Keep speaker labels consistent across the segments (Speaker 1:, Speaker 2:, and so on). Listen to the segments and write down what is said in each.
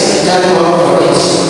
Speaker 1: necessidade de uma providência.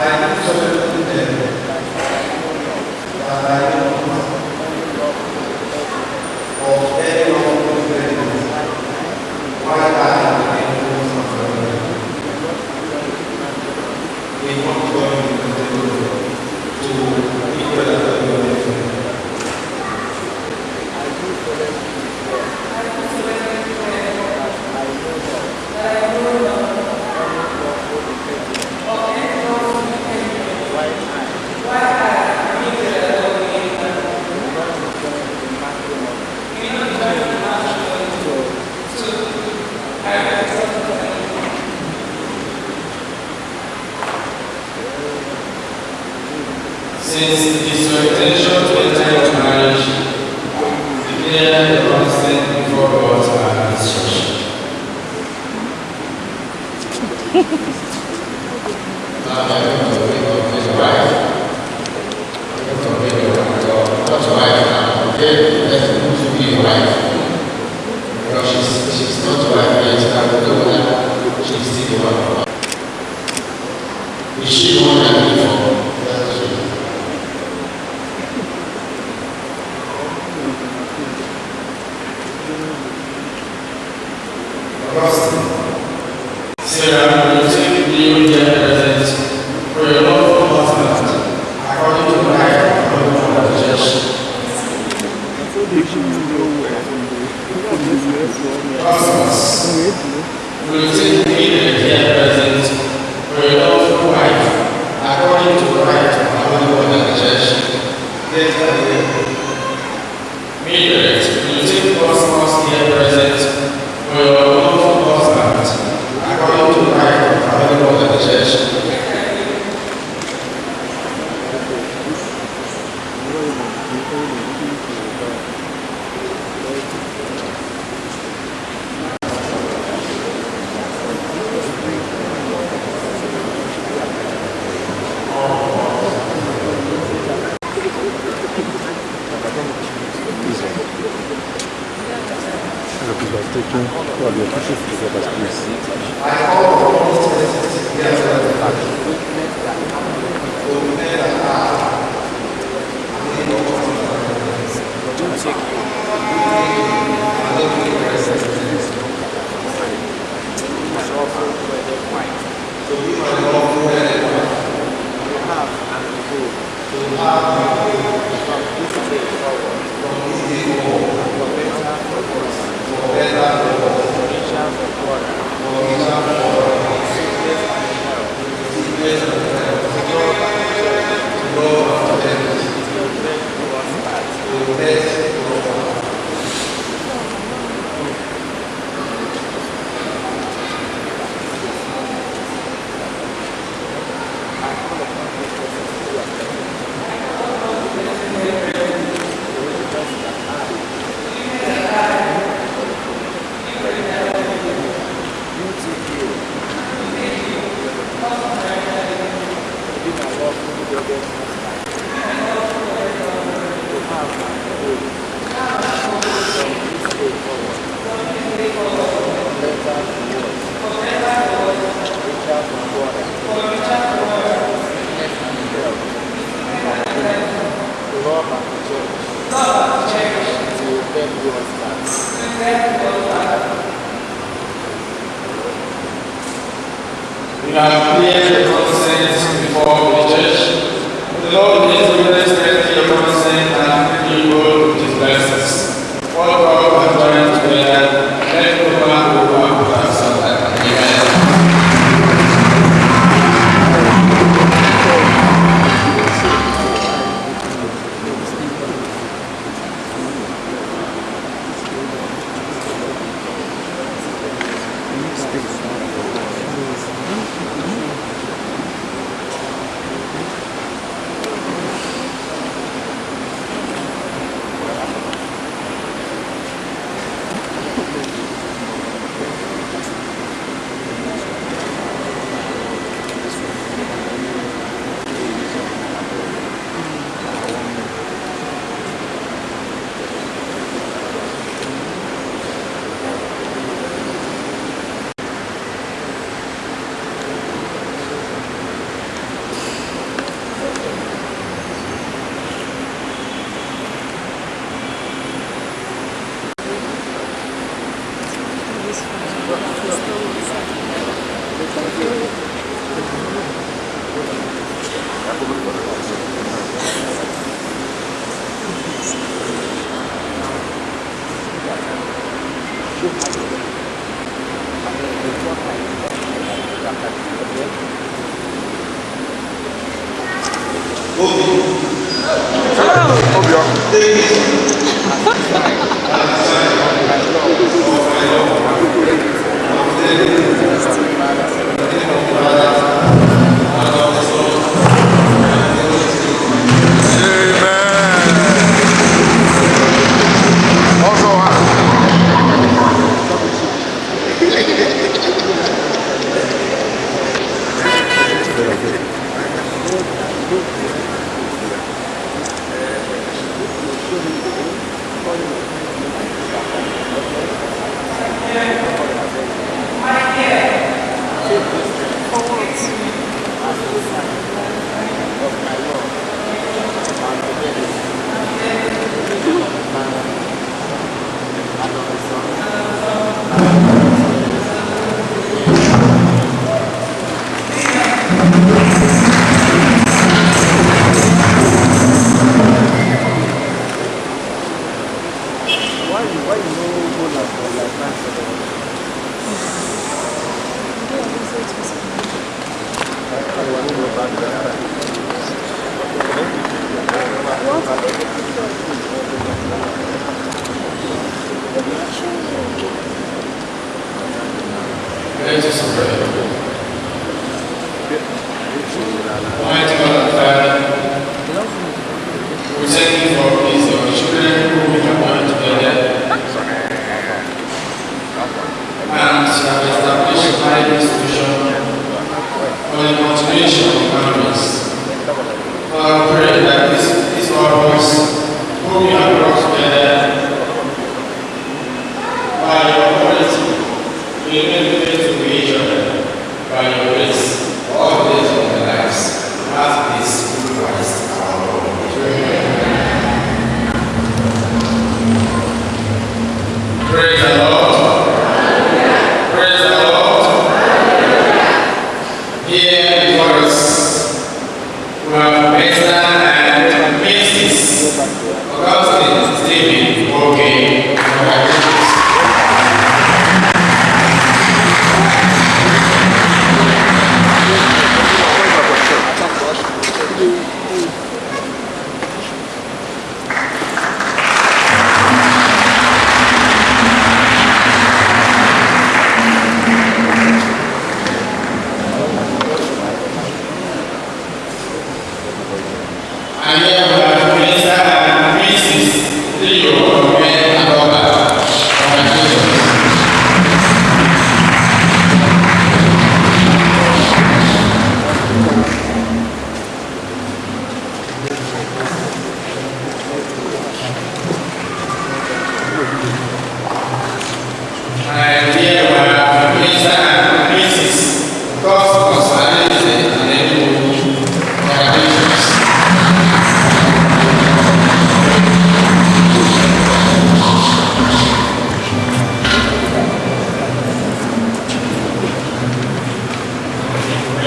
Speaker 1: I do solemnly she one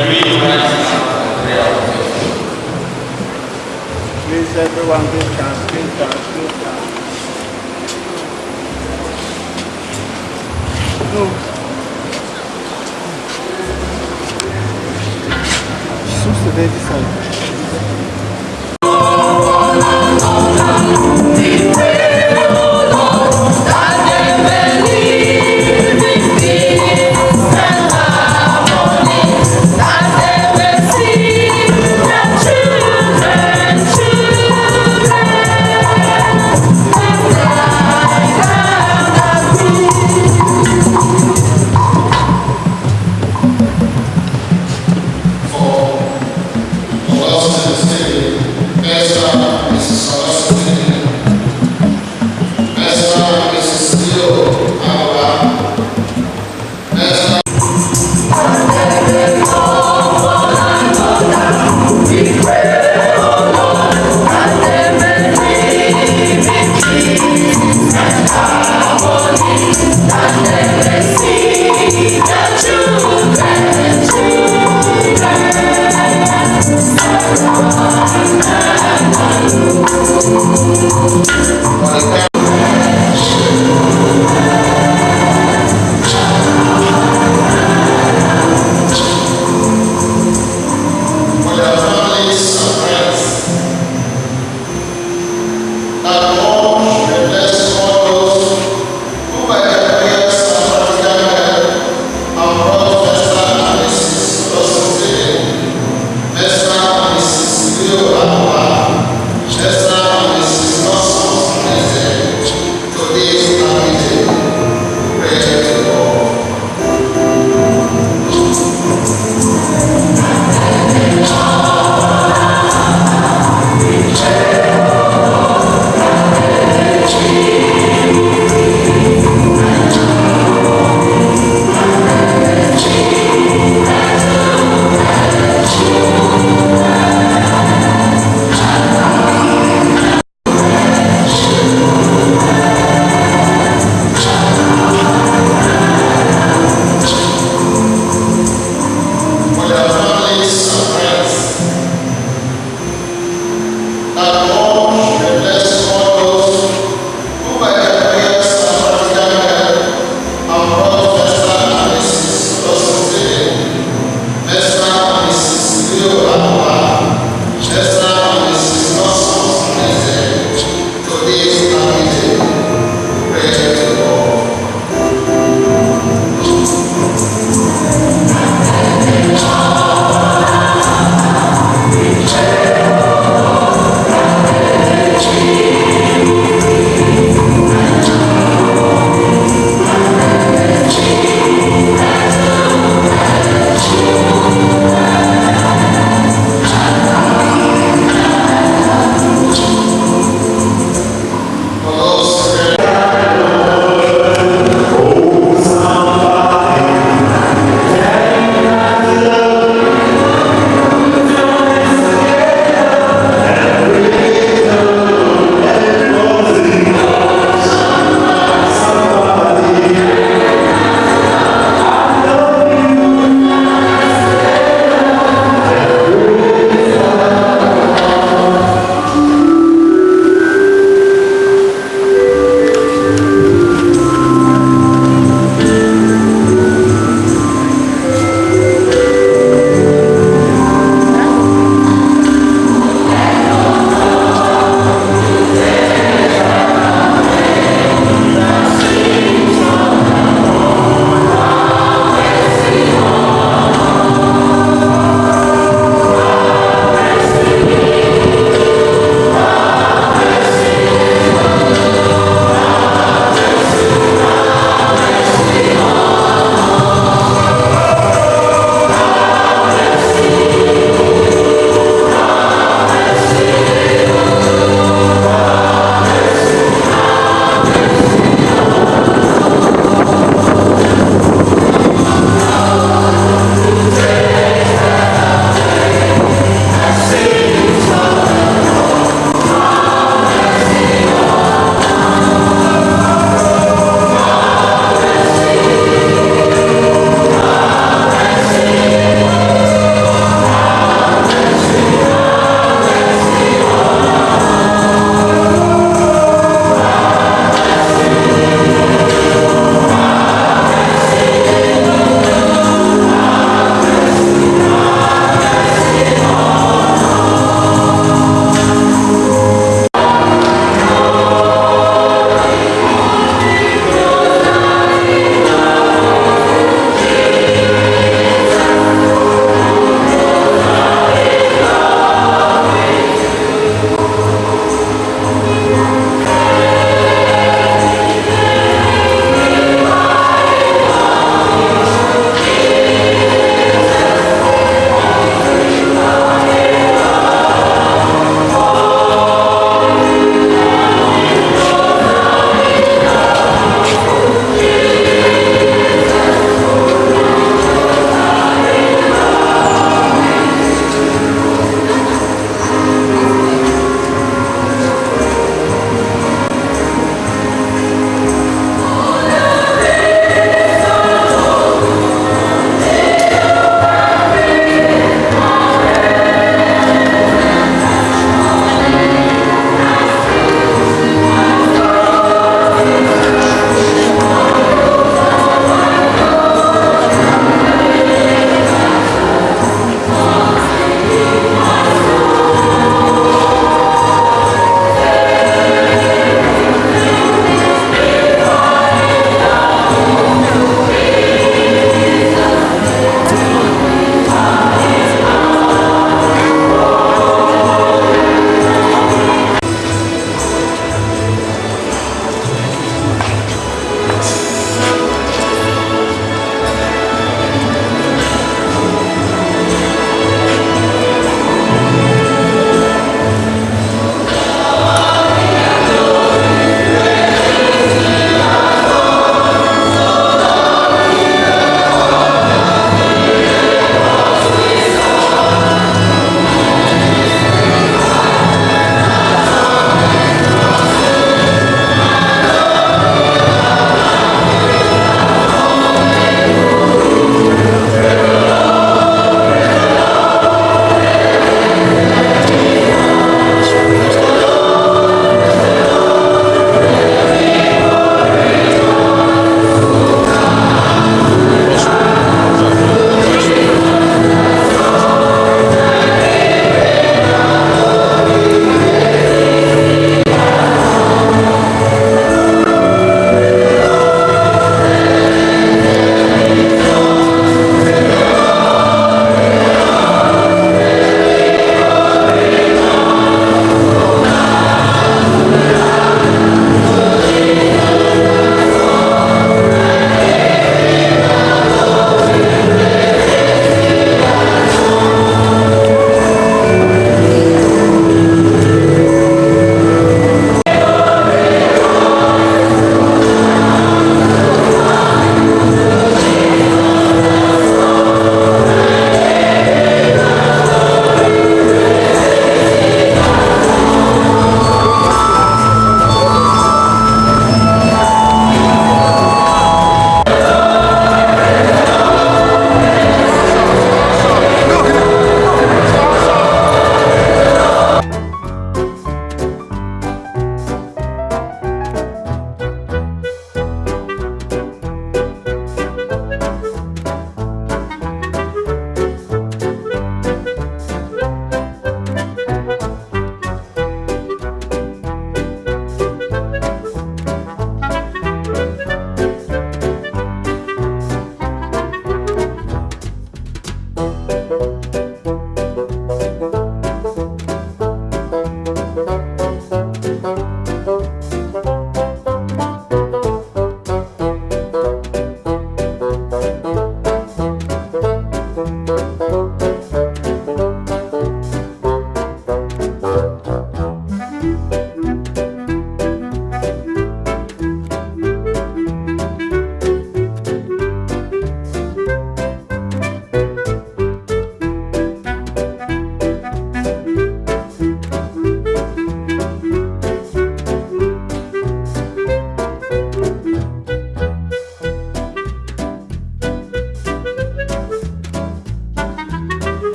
Speaker 2: Please everyone, please dance, please dance, please dance. No. The baby.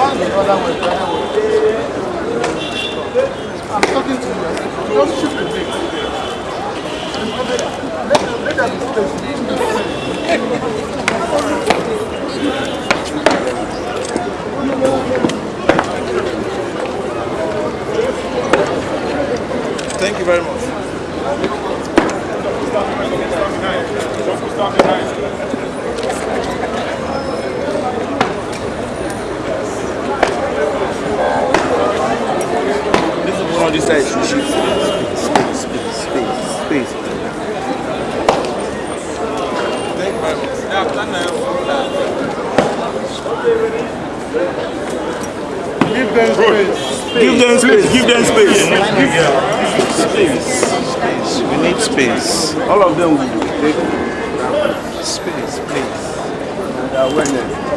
Speaker 3: I'm talking to
Speaker 2: you. Don't shoot the brakes. Thank you very much. Stop the night. Stop the. This
Speaker 3: is one of these sides you shoot. Space, space, space, space. Thank you very much. Yeah, I've done that.
Speaker 4: Give them space.
Speaker 3: Give them space. Give them space.
Speaker 4: Space. Space. We need space.
Speaker 3: All of them will take
Speaker 4: Space, please.
Speaker 3: and awareness.